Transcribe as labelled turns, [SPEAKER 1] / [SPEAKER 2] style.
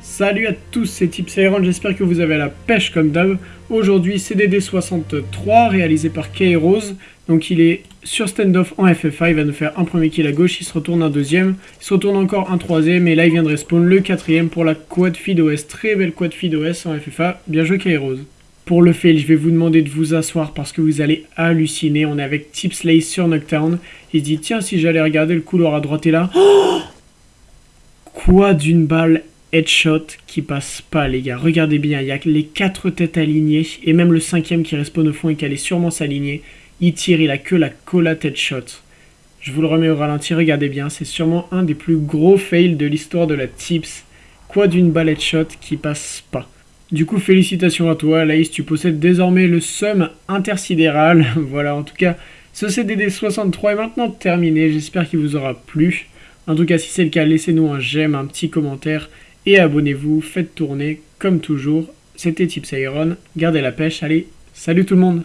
[SPEAKER 1] Salut à tous, c'est Tips Iron, j'espère que vous avez la pêche comme d'hab. Aujourd'hui, CDD 63 réalisé par K-Rose. Donc il est sur standoff en FFA, il va nous faire un premier kill à gauche, il se retourne un deuxième, il se retourne encore un troisième, et là il vient de respawn le quatrième pour la quad feed OS. Très belle quad feed OS en FFA, bien joué K-Rose. Pour le fail, je vais vous demander de vous asseoir parce que vous allez halluciner. On est avec Tipslay sur Nocturne. Il se dit, tiens, si j'allais regarder le couloir à droite et là... Quoi d'une balle headshot qui passe pas, les gars. Regardez bien, il y a les quatre têtes alignées, et même le cinquième qui respawn au fond et qui allait sûrement s'aligner. Il tire, il a que la cola headshot. Je vous le remets au ralenti, regardez bien, c'est sûrement un des plus gros fails de l'histoire de la Tips. Quoi d'une balle headshot qui passe pas. Du coup, félicitations à toi, Laïs, tu possèdes désormais le sum intersidéral. voilà, en tout cas, ce CDD 63 est maintenant terminé, j'espère qu'il vous aura plu. En tout cas, si c'est le cas, laissez-nous un j'aime, un petit commentaire et abonnez-vous, faites tourner comme toujours. C'était Tips Iron, gardez la pêche, allez, salut tout le monde